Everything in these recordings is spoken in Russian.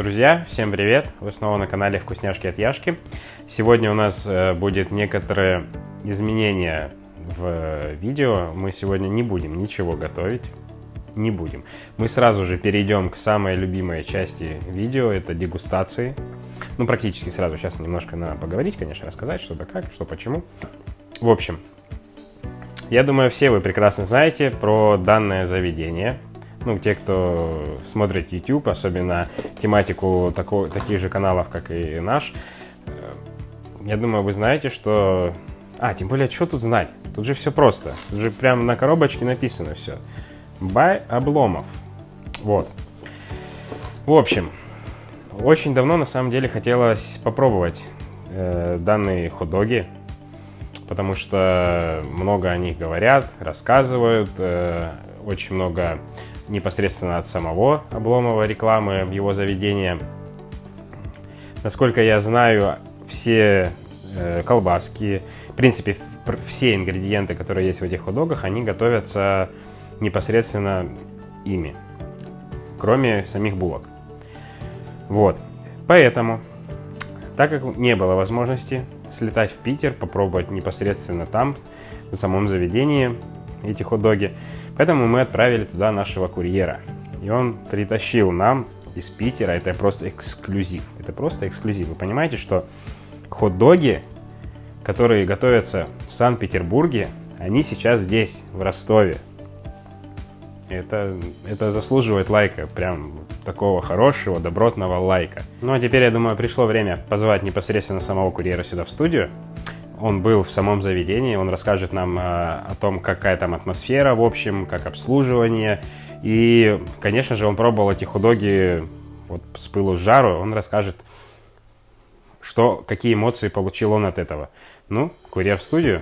Друзья, всем привет! Вы снова на канале Вкусняшки от Яшки. Сегодня у нас э, будет некоторые изменения в видео. Мы сегодня не будем ничего готовить. Не будем. Мы сразу же перейдем к самой любимой части видео, это дегустации. Ну, практически сразу. Сейчас немножко надо поговорить, конечно, рассказать, что да как, что почему. В общем, я думаю, все вы прекрасно знаете про данное заведение – ну, те, кто смотрит YouTube, особенно тематику такого, таких же каналов, как и наш, э, я думаю, вы знаете, что... А, тем более, что тут знать? Тут же все просто. Тут же прямо на коробочке написано все. Бай Обломов. Вот. В общем, очень давно на самом деле хотелось попробовать э, данные хот-доги, потому что много о них говорят, рассказывают, э, очень много непосредственно от самого Обломова рекламы в его заведении. Насколько я знаю, все э, колбаски, в принципе, все ингредиенты, которые есть в этих хот-догах, они готовятся непосредственно ими, кроме самих булок. Вот. Поэтому, так как не было возможности слетать в Питер, попробовать непосредственно там, в самом заведении эти хот-доги, Поэтому мы отправили туда нашего курьера. И он притащил нам из Питера, это просто эксклюзив. Это просто эксклюзив. Вы понимаете, что хот-доги, которые готовятся в Санкт-Петербурге, они сейчас здесь, в Ростове. Это, это заслуживает лайка, прям такого хорошего, добротного лайка. Ну а теперь, я думаю, пришло время позвать непосредственно самого курьера сюда в студию он был в самом заведении, он расскажет нам э, о том, какая там атмосфера в общем, как обслуживание. И, конечно же, он пробовал эти худоги вот с пылу с жару, он расскажет, что, какие эмоции получил он от этого. Ну, курьер в студию.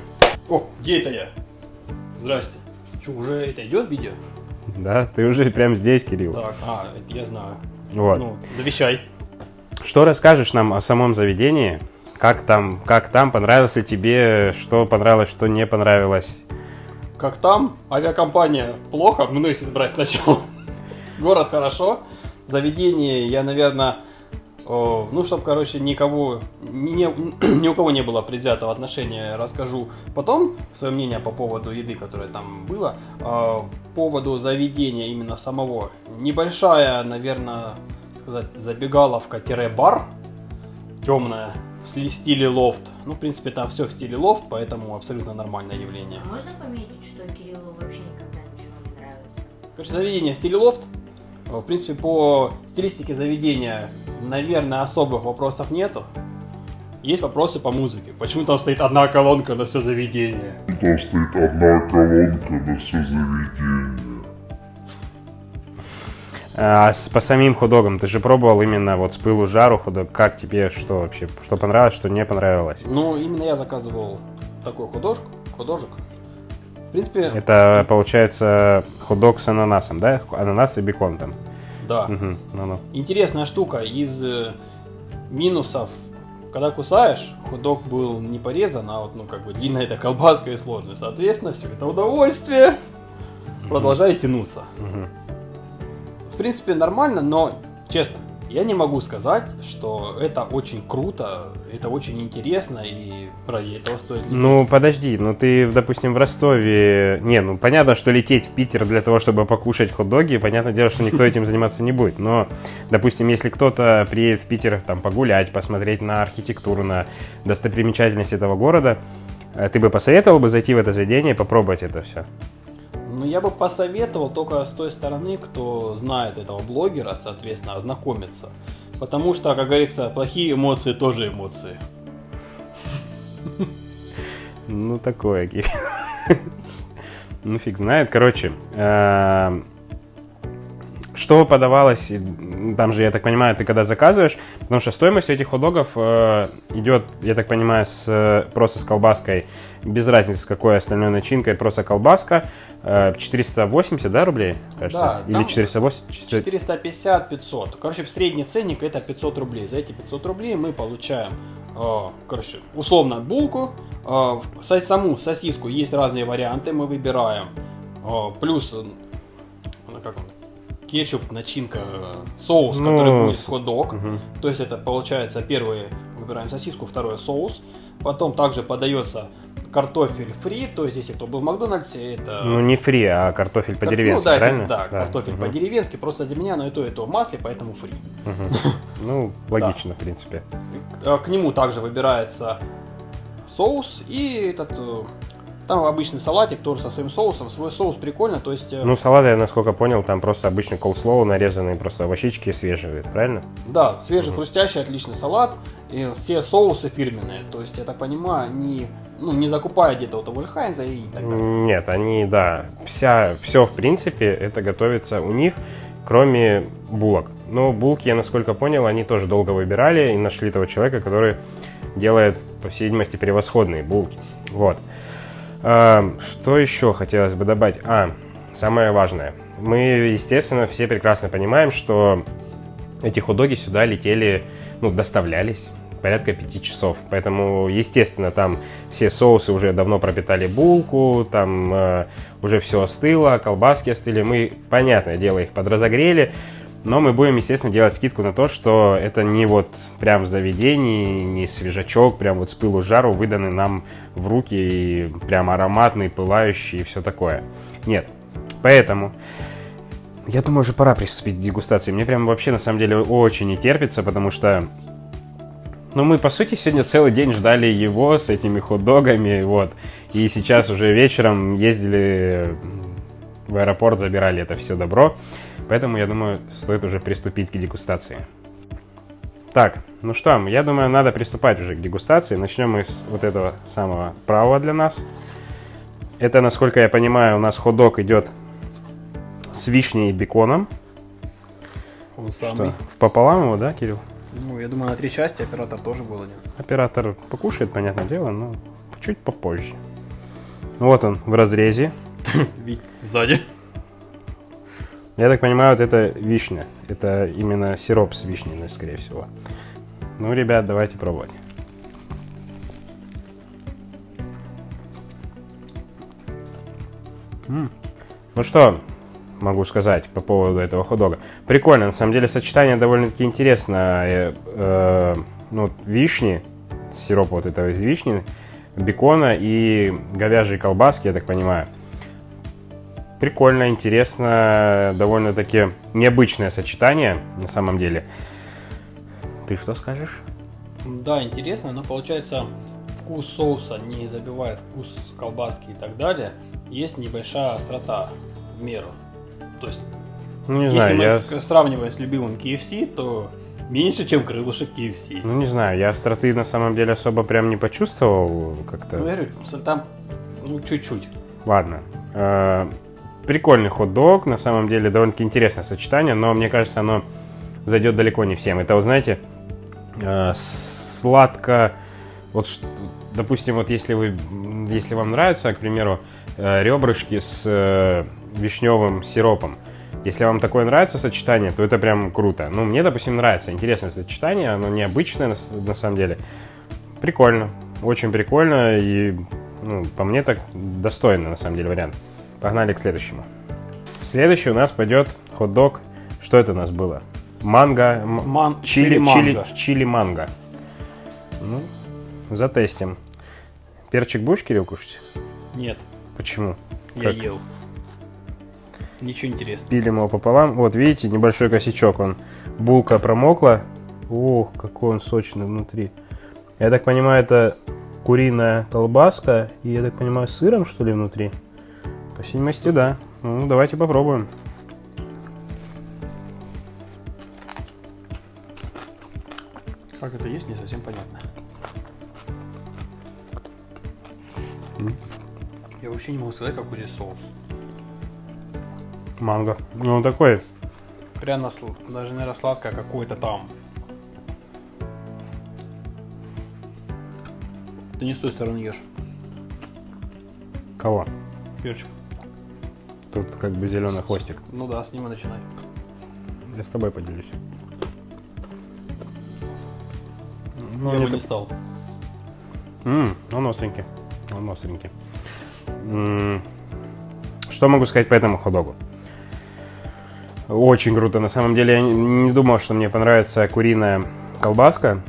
О, где это я? Здрасте. Что, уже это идет видео? Да, ты уже прям здесь, Кирилл. Так, а, это я знаю. Вот. Ну, завещай. Что расскажешь нам о самом заведении? Как там, как там, понравилось ли тебе, что понравилось, что не понравилось? Как там? Авиакомпания плохо, ну если брать сначала. Город хорошо, заведение я, наверное, ну, чтобы, короче, никого, ни, ни у кого не было предвзятого отношения, расскажу потом свое мнение по поводу еды, которая там была. По поводу заведения именно самого. Небольшая, наверное, сказать, забегаловка-бар, темная, в стиле лофт. Ну, в принципе, там все в стиле лофт, поэтому абсолютно нормальное явление. А можно пометить, что Кириллу вообще никогда ничего не нравится? Короче, заведение в стиле лофт. В принципе, по стилистике заведения, наверное, особых вопросов нету. Есть вопросы по музыке. Почему там стоит одна колонка на все заведение? Там стоит одна колонка на все заведение. А с, по самим худогам, ты же пробовал именно вот с пылу жару худок. Как тебе что вообще? Что понравилось, что не понравилось? Ну, именно я заказывал такой художку, художек. В принципе... Это получается худок с ананасом, да? Ананас и бекон там. Да. Угу, ну -ну. Интересная штука. Из э, минусов, когда кусаешь, худок был не порезан, а вот, ну, как бы длинная эта колбаска и сложная. Соответственно, все это удовольствие продолжает тянуться. Угу принципе, нормально, но, честно, я не могу сказать, что это очень круто, это очень интересно и ради этого стоит лететь. Ну, подожди, ну ты, допустим, в Ростове... Не, ну понятно, что лететь в Питер для того, чтобы покушать хот-доги, понятное дело, что никто этим заниматься не будет. Но, допустим, если кто-то приедет в Питер там погулять, посмотреть на архитектуру, на достопримечательность этого города, э, ты бы посоветовал бы зайти в это заведение и попробовать это все? Ну, я бы посоветовал только с той стороны, кто знает этого блогера, соответственно, ознакомиться. Потому что, как говорится, плохие эмоции тоже эмоции. Ну, такое, Ну, фиг знает. Короче, эм, что подавалось, там же, я так понимаю, ты когда заказываешь, потому что стоимость этих хот-догов э, идет, я так понимаю, с, просто с колбаской, без разницы с какой остальной начинкой, просто колбаска, э, 480, да, рублей, кажется? Да, Или 480? 450, 500. Короче, средний ценник это 500 рублей. За эти 500 рублей мы получаем, э, короче, условно булку, э, саму сосиску есть разные варианты, мы выбираем, э, плюс, ну, как он, кетчуп, начинка, э, соус, Ну, который будет хот-дог. Мгм. То есть это получается первое выбираем сосиску, второе соус. Потом также подается картофель фри, то есть если кто был в Макдональдсе, это... Ну, не фри, а картофель кар- по-деревенски, ну, да, правильно? да, картофель Мгм. по-деревенски, просто для меня, но и то, и то в масле, поэтому фри. Ну, логично, в принципе. Э, К нему также выбирается соус и этот... Там обычный салатик тоже со своим соусом. Свой соус прикольно, то есть... э, Ну, салат, я насколько понял, там просто обычный колслоу, нарезанные просто овощички свежие, правильно? Да, свежий, хрустящий, отличный салат. И все соусы фирменные. То есть, я так понимаю, они ну, не закупая где-то у того же Хайнза и так далее. Нет, они, да, вся, все, в принципе, это готовится у них, кроме булок. Но булки, я насколько понял, они тоже долго выбирали и нашли того человека, который делает, по всей видимости, превосходные булки. Вот. А, Что еще хотелось бы добавить? А, самое важное. Мы, естественно, все прекрасно понимаем, что эти хот-доги сюда летели, ну, доставлялись порядка пяти часов. Поэтому, естественно, там все соусы уже давно пропитали булку, там э, уже все остыло, колбаски остыли. Мы, понятное дело, их подразогрели, но мы будем, естественно, делать скидку на то, что это не вот прям в заведении, не свежачок, прям вот с пылу жару выданный нам в руки и прям ароматный, пылающий и все такое. Нет. Поэтому я думаю, уже пора приступить к дегустации. Мне прям вообще на самом деле очень не терпится, потому что ну, мы, по сути, сегодня целый день ждали его с этими хот-догами, вот. И сейчас уже вечером ездили в аэропорт, забирали это все добро. Поэтому, я думаю, стоит уже приступить к дегустации. Так, ну что, я думаю, надо приступать уже к дегустации. Начнем мы с вот этого самого правого для нас. Это, насколько я понимаю, у нас хот-дог идет с вишней и беконом. Он Что, самый. в пополам его, да, Кирилл? Ну, я думаю, на три части оператор тоже был один. Оператор покушает, понятное дело, но чуть попозже. Вот он в разрезе. Сзади. Я так понимаю, вот это вишня. Это именно сироп с вишней, скорее всего. Ну, ребят, давайте пробовать. М. Ну что могу сказать по поводу этого хот-дога? Прикольно, на самом деле сочетание довольно-таки интересное. Э, э, ну, вишни, сироп вот этого из вишни, бекона и говяжьей колбаски, я так понимаю. Прикольно, интересно, довольно-таки необычное сочетание на самом деле. Ты что скажешь? Да, интересно, но получается вкус соуса не забивает вкус колбаски и так далее. Есть небольшая острота в меру. То есть, Ну, не если знаю, мы я... сравниваем с любимым KFC, то меньше, чем крылышек KFC. Ну, не знаю, я остроты на самом деле особо прям не почувствовал Ну, как-то. я говорю, там, ну, чуть-чуть. Ладно. Прикольный хот-дог, на самом деле довольно-таки интересное сочетание, но мне кажется, оно зайдет далеко не всем. Это, вы знаете, э, сладко, вот, допустим, вот если вы, если вам нравятся, к примеру, э, ребрышки с э, вишневым сиропом, если вам такое нравится сочетание, то это прям круто. Ну, мне, допустим, нравится, интересное сочетание, оно необычное на, на самом деле. Прикольно, очень прикольно и, ну, по мне так достойно, на самом деле, вариант. Погнали к следующему. Следующий у нас пойдет хот-дог. Что это у нас было? Манго, Ман- чили, чили чили, манго. чили манго. Ну, затестим. Перчик будешь, Кирилл, кушать? Нет, Почему? я Как? ел. Ничего интересного. Пилим его пополам. Вот, видите, небольшой косячок. Он булка промокла. Ох, какой он сочный внутри. Я так понимаю, это куриная колбаска. И, я так понимаю, сыром, что ли, внутри? По видимости, да. Ну, давайте попробуем. Как это есть, не совсем понятно. М. Я вообще не могу сказать, какой здесь соус. Манго. Ну, он такой. Пряно сл- даже наверное сладкое какое-то там. Ты не с той стороны ешь. Кого? Перчик. Тут как бы зеленый хвостик. Ну да, с ним и начинай. Я с тобой поделюсь. Ну, я не бы не стал. М, он остренький. Он остренький. М, Что могу сказать по этому ходогу? Очень круто. На самом деле я не- думал, что мне понравится куриная колбаска.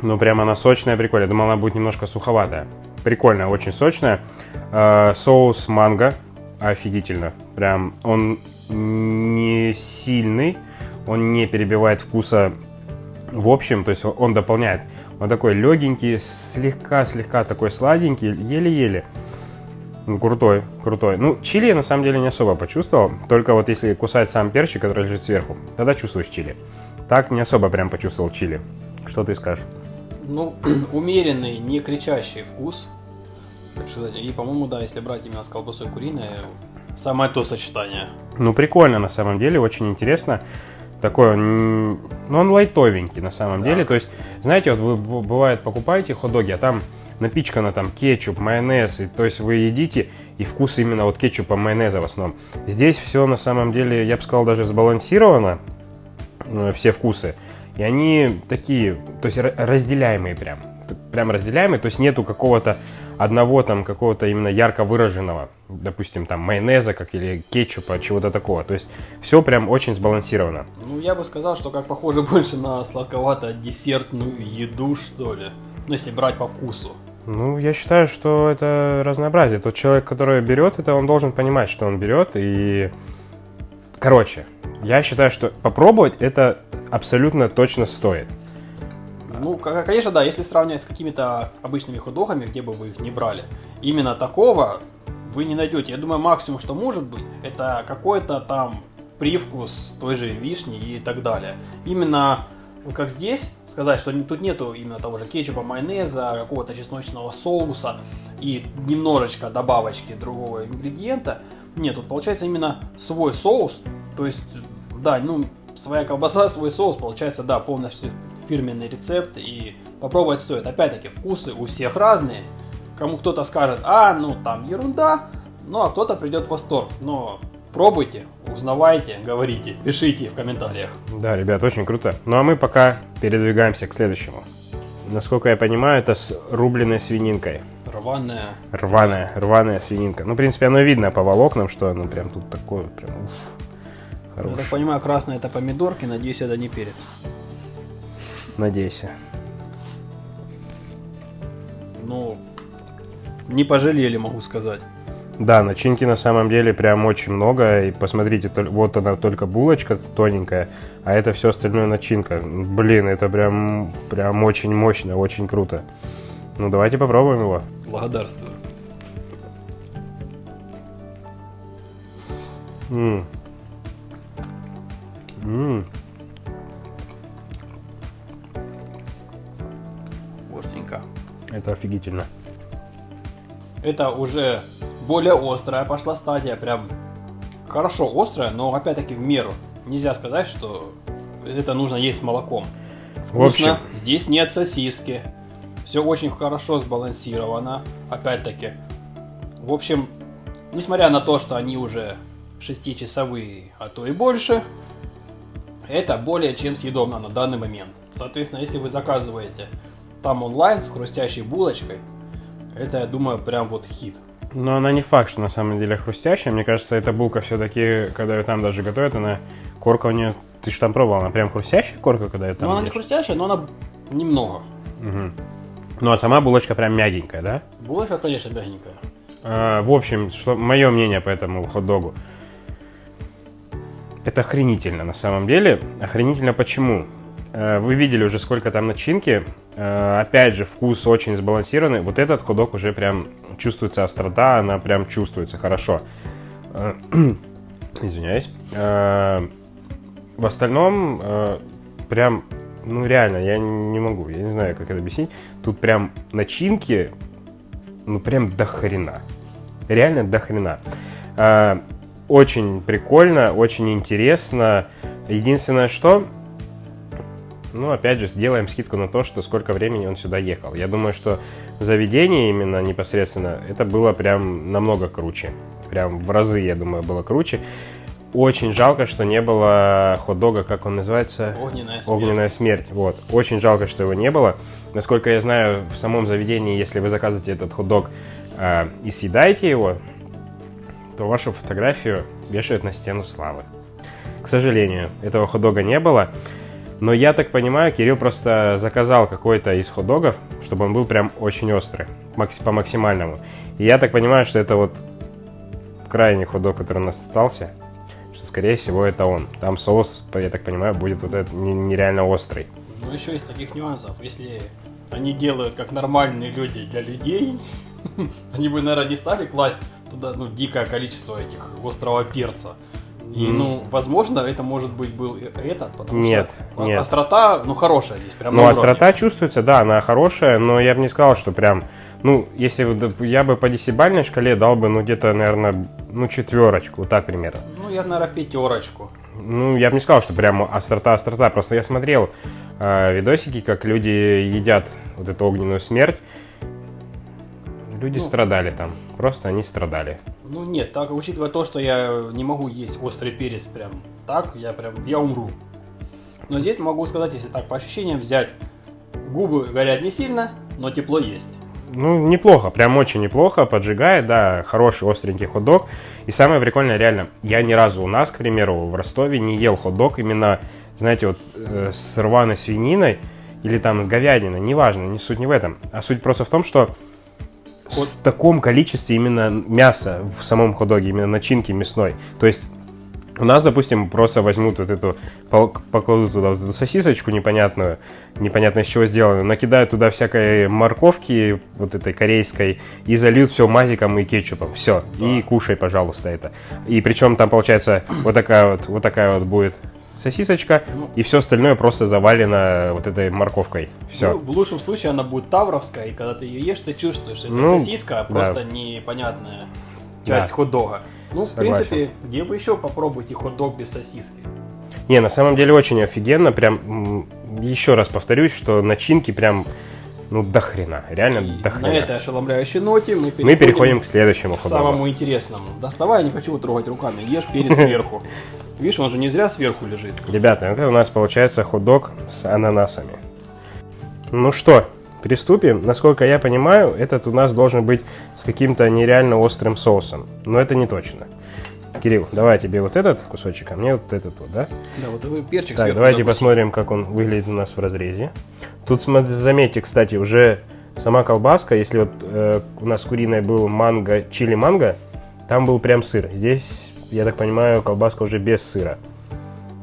Ну, прям она сочная, прикольная. Думал, она будет немножко суховатая. Прикольная, очень сочная. Э, соус манго. Офигительно. Прям он не сильный. Он не перебивает вкуса в общем. То есть он дополняет. Он такой легенький, слегка-слегка такой сладенький, еле-еле. Ну, крутой, крутой. Ну, чили я на самом деле не особо почувствовал. Только вот если кусать сам перчик, который лежит сверху, тогда чувствуешь чили. Так не особо прям почувствовал чили. Что ты скажешь? Ну, умеренный, не кричащий вкус. И, по-моему, да, если брать именно с колбасой куриной, самое то сочетание. Ну, прикольно на самом деле, очень интересно. Такой ну, он лайтовенький на самом Да. деле. То есть, знаете, вот вы бывает покупаете хот-доги, а там напичкано там кетчуп, майонез, и, то есть вы едите, и вкус именно вот кетчупа, майонеза в основном. Здесь все на самом деле, я бы сказал, даже сбалансировано, э, все вкусы. И они такие, то есть ра- разделяемые прям. Прям разделяемые, то есть нету какого-то одного там какого-то именно ярко выраженного, допустим, там майонеза, как или кетчупа, чего-то такого. То есть все прям очень сбалансировано. Ну, я бы сказал, что как похоже больше на сладковато-десертную еду, что ли. Ну, если брать по вкусу. Ну, я считаю, что это разнообразие. Тот человек, который берет это, он должен понимать, что он берет. И, короче, я считаю, что попробовать это абсолютно точно стоит. Ну, конечно, да, если сравнивать с какими-то обычными хот-догами, где бы вы их не брали, именно такого вы не найдете. Я думаю, максимум, что может быть, это какой-то там привкус той же вишни и так далее. Именно, вот как здесь, сказать, что тут нету именно того же кетчупа, майонеза, какого-то чесночного соуса и немножечко добавочки другого ингредиента. Нет, тут получается именно свой соус, то есть, да, ну, своя колбаса, свой соус, получается, да, полностью фирменный рецепт и попробовать стоит. Опять-таки, вкусы у всех разные. Кому кто-то скажет, а, ну там ерунда, ну а кто-то придет в восторг. Но пробуйте, узнавайте, говорите, пишите в комментариях. Да, ребят, очень круто. Ну а мы пока передвигаемся к следующему. Насколько я понимаю, это с рубленой свининкой. Рваная. Рваная, рваная свининка. Ну, в принципе, оно видно по волокнам, что оно прям тут такое, прям уф, Я так понимаю, красное это помидорки, надеюсь, это не перец. Надейся. Ну, не пожалели, могу сказать. Да, начинки на самом деле прям очень много. И посмотрите, вот она только булочка тоненькая, а это все остальное начинка. Блин, это прям, прям очень мощно, очень круто. Ну, давайте попробуем его. Благодарствую. М. М. Остренько. Это офигительно. Это уже более острая пошла стадия, прям хорошо острая, но опять-таки в меру. Нельзя сказать, что это нужно есть с молоком. В общем, Вкусно. Здесь нет сосиски. Все очень хорошо сбалансировано. Опять-таки. В общем, несмотря на то, что они уже 6-часовые, а то и больше, это более чем съедобно на данный момент. Соответственно, если вы заказываете там онлайн с хрустящей булочкой, это, я думаю, прям вот хит. но она не факт, что на самом деле хрустящая. Мне кажется, эта булка все-таки, когда ее там даже готовят, она корка у нее... Ты же там пробовал, она прям хрустящая корка, когда ее там Ну, она не хрустящая, но она немного. Мгм. Ну, а сама булочка прям мягенькая, да? Булочка, конечно, мягенькая. А, в общем, что мое мнение по этому хот-догу. Это охренительно на самом деле. Охренительно почему? Э, Вы видели уже, сколько там начинки. Э, Опять же, вкус очень сбалансированный. Вот этот ходок уже прям чувствуется острота, она прям чувствуется хорошо. Э, Извиняюсь. В остальном, прям, ну реально, я не могу, я не знаю, как это объяснить. Тут прям начинки, ну прям до хрена. Реально до хрена. Очень прикольно, очень интересно. Единственное, что, ну, опять же, сделаем скидку на то, что сколько времени он сюда ехал. Я думаю, что в заведении именно непосредственно это было прям намного круче. Прям в разы, я думаю, было круче. Очень жалко, что не было хот-дога, как он называется? Огненная смерть. Огненная смерть. Вот. Очень жалко, что его не было. Насколько я знаю, в самом заведении, если вы заказываете этот хот-дог э, и съедаете его, то вашу фотографию вешают на стену славы. к сожалению, этого хот-дога не было. Но я так понимаю, Кирилл просто заказал какой-то из хот-догов, чтобы он был прям очень острый, по максимальному. И я так понимаю, что это вот крайний хот-дог, который у нас остался, что, скорее всего, это он. Там соус, я так понимаю, будет вот этот не- нереально острый. Ну, еще из таких нюансов, если они делают как нормальные люди для людей, они бы, наверное, не стали класть туда, ну, дикое количество этих острого перца. И, ну, возможно, это может быть был этот, потому Нет, что нет. острота, ну, хорошая здесь, прям Ну, острота чувствуется, да, она хорошая, но я бы не сказал, что прям... Ну, если бы я бы по десятибалльной шкале дал бы, ну, где-то, наверное, ну, четверочку, вот так примерно. Ну, я, наверное, пятерочку. Ну, я бы не сказал, что прям острота-острота. Просто я смотрел э, видосики, как люди едят вот эту огненную смерть. Люди Ну. страдали там. Просто они страдали. Ну, нет, так, учитывая то, что я не могу есть острый перец прям так, я прям, я умру. Но здесь могу сказать, если так по ощущениям взять, губы горят не сильно, но тепло есть. Ну, неплохо, прям очень неплохо, поджигает, да, хороший остренький хот-дог. И самое прикольное, реально, я ни разу у нас, к примеру, в Ростове не ел хот-дог именно, знаете, вот э, с рваной свининой или там с говядиной, неважно, не суть не в этом. А суть просто в том, что Хот- в таком количестве именно мяса в самом хот-доге, именно начинки мясной. То есть у нас, допустим, просто возьмут вот эту, покладут туда вот эту сосисочку непонятную, непонятно из чего сделанную, накидают туда всякой морковки, вот этой корейской, и зальют все мазиком и кетчупом. Все. И кушай, пожалуйста, это. И причем там получается вот такая вот, вот такая вот будет сосисочка, и все остальное просто завалено вот этой морковкой. Все. Ну, в лучшем случае она будет тавровская, и когда ты ее ешь, ты чувствуешь, что это Ну, сосиска, а да. просто непонятная часть Да. хот-дога. Ну, Согласен. в принципе, где вы еще попробуйте хот-дог без сосиски? Не, на самом деле очень офигенно. Прям еще раз повторюсь, что начинки прям ну до хрена. Реально И до на хрена. этой ошеломляющей ноте мы переходим, Мы переходим к следующему к самому интересному. Доставай, я не хочу трогать руками, ешь перец сверху. Видишь, он же не зря сверху лежит. Ребята, это у нас получается хот-дог с ананасами. Ну что, приступим. Насколько я понимаю, этот у нас должен быть с каким-то нереально острым соусом. Но это не точно. Кирилл, давай тебе вот этот кусочек, а мне вот этот вот, да? Да, вот такой перчик Так, давайте запустим. посмотрим, как он выглядит у нас в разрезе. Тут, заметьте, кстати, уже сама колбаска, если вот э, у нас куриной был манго, чили манго, там был прям сыр. Здесь, я так понимаю, колбаска уже без сыра.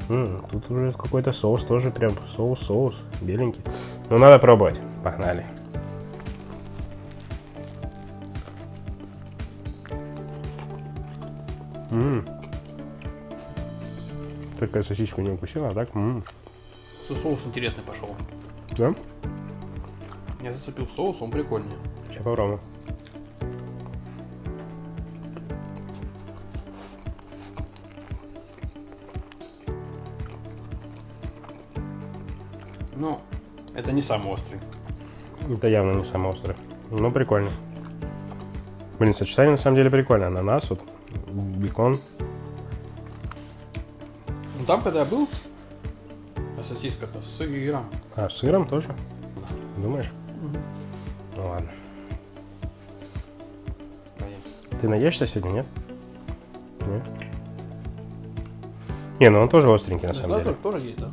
М, тут уже какой-то соус тоже прям соус-соус, беленький. Ну, надо пробовать. Погнали. М. Такая сосиску не укусила, а так? м. Что соус интересный пошел. Да? Я зацепил соус, он прикольный. Сейчас попробуем. Ну, это не самый острый. Это явно не самый острый. Ну, прикольно. Блин, сочетание на самом деле прикольно. Ананас, вот, бекон. Ну там, когда я был, а сосиска-то с сыром. А, с сыром тоже? Думаешь? Ну ладно. Ты наешься сегодня, нет? Нет? Не, ну он тоже остренький на самом деле. тоже есть, да?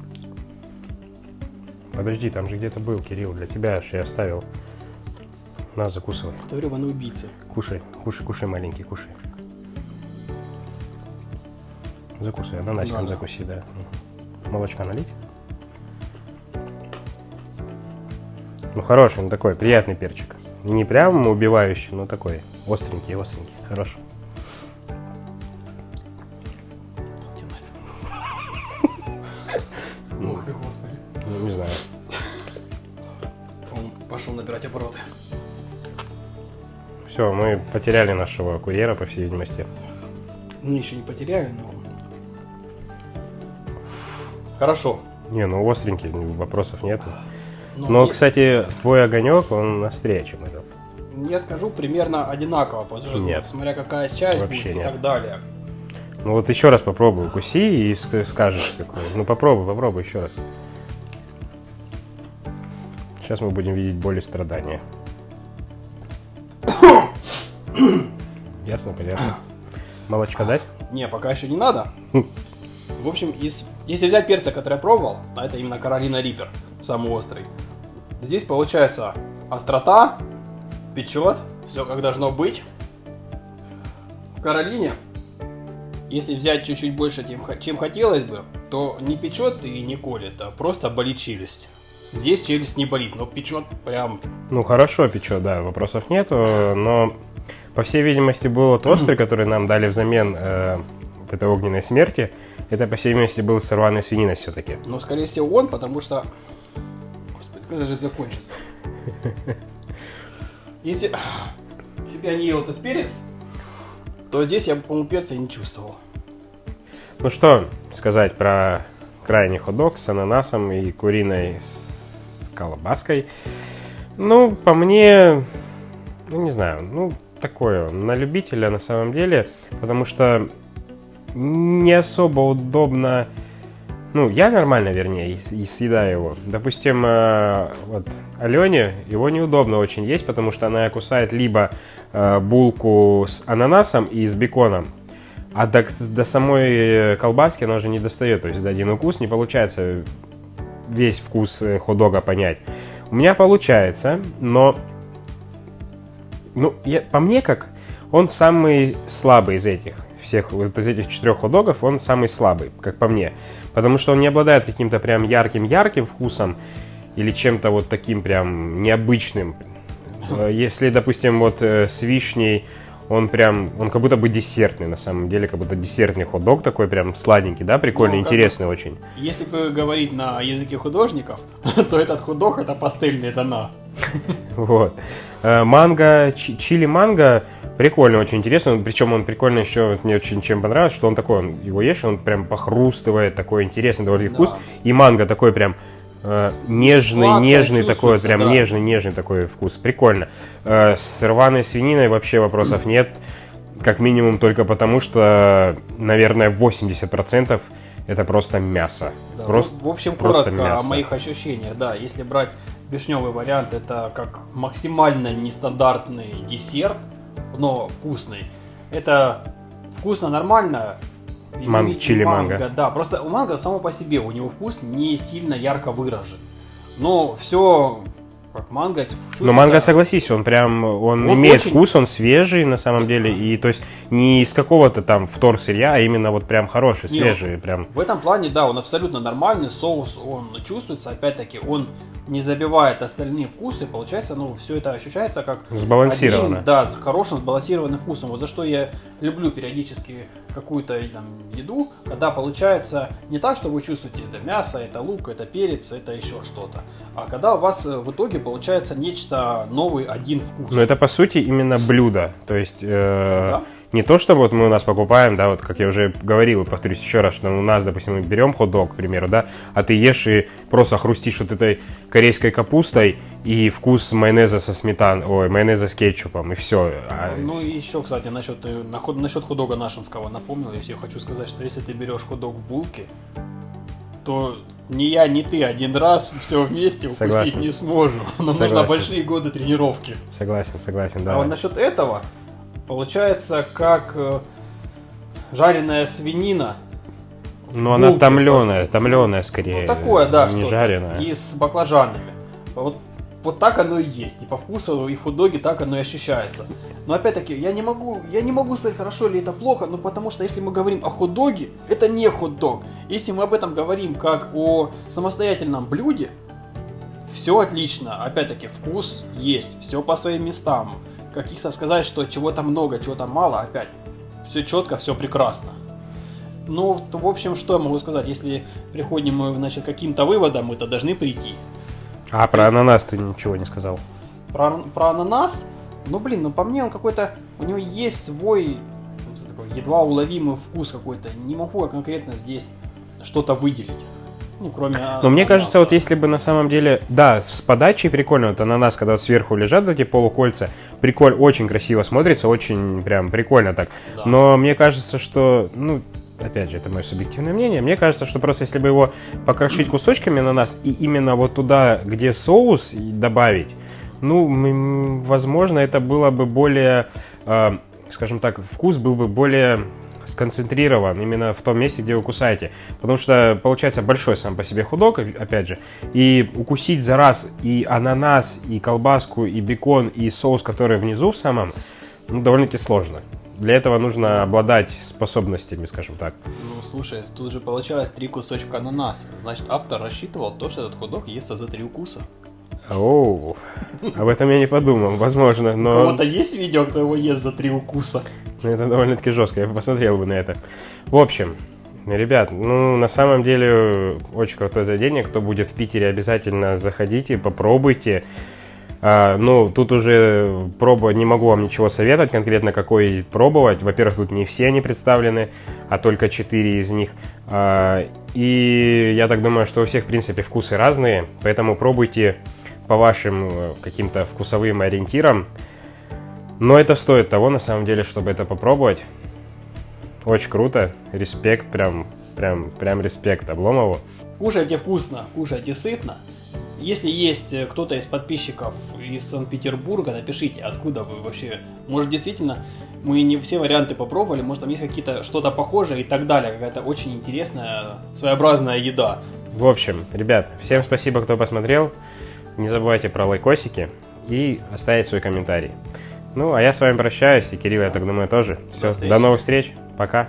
Подожди, там же где-то был, Кирилл, для тебя же я оставил. На, закусывай. Это гребаный убийца. Кушай, кушай, кушай, маленький, кушай. Закусывай, ананасиком да. закуси, да. Молочка налить? Ну, хороший, ну такой, приятный перчик. Не прям убивающий, но такой, остренький, остренький, хороший. Все, мы потеряли нашего курьера, по всей видимости. Ну, еще не потеряли, но... Хорошо. Не, ну остренький, вопросов нет. Но Но, я- кстати, твой огонек, он острее, чем этот. Я скажу примерно одинаково, потому что Нет. смотря какая часть Вообще будет и нет. так далее. Ну вот еще раз попробуй, укуси и ск- скажешь такое. Ну попробуй, попробуй еще раз. Сейчас мы будем видеть боль и страдания. Ясно, понятно. Молочка дать? Не, пока еще не надо. В общем, из, если взять перцы, которые я пробовал, а это именно Каролина Риппер, самый острый, здесь получается острота, печет, все как должно быть. В Каролине, если взять чуть-чуть больше, тем, х- чем хотелось бы, то не печет и не колет, а просто болит челюсть. Здесь челюсть не болит, но печет прям Ну, хорошо печет, да, вопросов нету, но, по всей видимости, был острый, который нам дали взамен э, вот этой огненной смерти. Это, по всей видимости, был с рваной свининой все-таки. Но, скорее всего, он, потому что... Господи, когда же это закончится? Если... Если бы я не ел этот перец, то здесь я бы, по-моему, перца не чувствовал. Ну что сказать про крайний хот-дог с ананасом и куриной с колбаской. Ну, по мне, ну не знаю, ну такое, на любителя на самом деле, потому что не особо удобно, ну я нормально, вернее, и, съедаю его. Допустим, э, вот Алене его неудобно очень есть, потому что она кусает либо э, булку с ананасом и с беконом, а до, до самой колбаски она уже не достает. То есть за один укус не получается весь вкус э, хот-дога понять. У меня получается, но ну, я, по мне как, он самый слабый из этих всех, вот из этих четырех хот-догов, он самый слабый, как по мне. Потому что он не обладает каким-то прям ярким-ярким вкусом или чем-то вот таким прям необычным. Э, Если, допустим, вот э, с вишней он прям, он как будто бы десертный на самом деле, как будто десертный хот-дог такой прям сладенький, да, прикольный, Ну, как бы- интересный очень. Если бы говорить на языке художников, то этот художник это пастельные тона. Вот. Э, Манго, чи- чили манго, прикольно, очень интересно. Причем он прикольно еще, вот мне очень чем понравилось, что он такой, он его ешь, он прям похрустывает, такой интересный довольно Да. вкус. И манго такой прям э, нежный, Сладкое нежный такой, прям да. нежный, нежный такой вкус. Прикольно. Э, с рваной свининой вообще вопросов нет. Как минимум только потому, что, наверное, 80% это просто мясо. Да, Просто, в общем, просто коротко о мясо. моих ощущениях. Да, если брать вишневый вариант, это как максимально нестандартный десерт, но вкусный. Это вкусно, нормально. Ман- чили манго. Да, просто у манго само по себе, у него вкус не сильно ярко выражен. Но все как манго. Но манго, согласись, он прям, он, Он имеет очень- вкус, он свежий на самом деле, и то есть не из какого-то там втор сырья, а именно вот прям хороший, Не, свежий, прям. В этом плане, да, он абсолютно нормальный, соус, он чувствуется, опять-таки, он не забивает остальные вкусы, получается, ну, все это ощущается как Сбалансировано. Один, да, с хорошим сбалансированным вкусом. Вот за что я люблю периодически какую-то там, еду, когда получается не так, что вы чувствуете, это мясо, это лук, это перец, это еще что-то, а когда у вас э, в итоге получается нечто новый один вкус. Но это по сути именно блюдо, то есть э, Да. не то, что вот мы у нас покупаем, да, вот как я уже говорил, и повторюсь еще раз, что у нас, допустим, мы берем хот-дог, к примеру, да, а ты ешь и просто хрустишь вот этой корейской капустой и вкус майонеза со сметан, ой, майонеза с кетчупом, и все. Ну и еще, кстати, насчет, э, насчет худога нашинского напомнил, если я хочу сказать, что если ты берешь худог в булке, то ни я, ни ты один раз все вместе укусить Согласен. не сможем. Нам нужны Согласен. большие годы тренировки. Согласен, согласен, да. А вот насчет этого, получается, как э, жареная свинина. Ну, она томленая, томленая скорее. Ну, такое, да, Не жареная. И с баклажанами. Вот, вот так оно и есть. И по вкусу, и в хот-доге так оно и ощущается. Но опять-таки, я не могу, я не могу сказать, хорошо ли это плохо, но потому что если мы говорим о хот-доге, это не хот-дог. Если мы об этом говорим как о самостоятельном блюде, все отлично. Опять-таки, вкус есть, все по своим местам. Каких-то сказать, что чего-то много, чего-то мало, опять. Все четко, все прекрасно. Ну, в общем, что я могу сказать? Если приходим мы, значит, каким-то выводам, мы-то должны прийти. А про ананас ты ничего не сказал. Про, про ананас, ну, блин, ну, по мне он какой-то, у него есть свой такой едва уловимый вкус какой-то. Не могу я конкретно здесь что-то выделить. Ну, кроме Но мне кажется, вот если бы на самом деле, да, с подачей прикольно, вот ананас, когда вот сверху лежат вот эти полукольца, прикольно, очень красиво смотрится, очень прям прикольно так. Да. Но мне кажется, что, ну, опять же, это мое субъективное мнение, мне кажется, что просто если бы его покрошить кусочками ананас и именно вот туда, где соус, добавить, ну, возможно, это было бы более, э, скажем так, вкус был бы более сконцентрирован именно в том месте, где вы кусаете. Потому что получается большой сам по себе худок, опять же, и укусить за раз и ананас, и колбаску, и бекон, и соус, который внизу самом, ну, довольно-таки сложно. Для этого нужно обладать способностями, скажем так. Ну, слушай, тут же получалось три кусочка ананаса. Значит, автор рассчитывал то, что этот ходок естся за три укуса. Оу, об этом я не подумал, возможно, У но кого-то есть видео, кто его ест за три укуса? ну, это довольно-таки жестко, я бы посмотрел бы на это. В общем, ребят, ну, на самом деле, очень крутое заведение, кто будет в Питере, обязательно заходите, попробуйте. А, ну, тут уже пробовать, не могу вам ничего советовать конкретно, какой пробовать. Во-первых, тут не все они представлены, а только 4 из них. А, и я так думаю, что у всех, в принципе, вкусы разные, поэтому пробуйте по вашим э, каким-то вкусовым ориентирам. Но это стоит того, на самом деле, чтобы это попробовать. Очень круто, респект, прям, прям, прям респект Обломову. Кушайте вкусно, кушайте сытно. Если есть э, кто-то из подписчиков из Санкт-Петербурга, напишите, откуда вы вообще. Может, действительно, мы не все варианты попробовали, может, там есть какие-то что-то похожее и так далее. Какая-то очень интересная, своеобразная еда. В общем, ребят, всем спасибо, кто посмотрел. Не забывайте про лайкосики и оставить свой комментарий. Ну, а я с вами прощаюсь, и Кирилл, я так думаю, тоже. Все, встречи. до новых встреч, пока.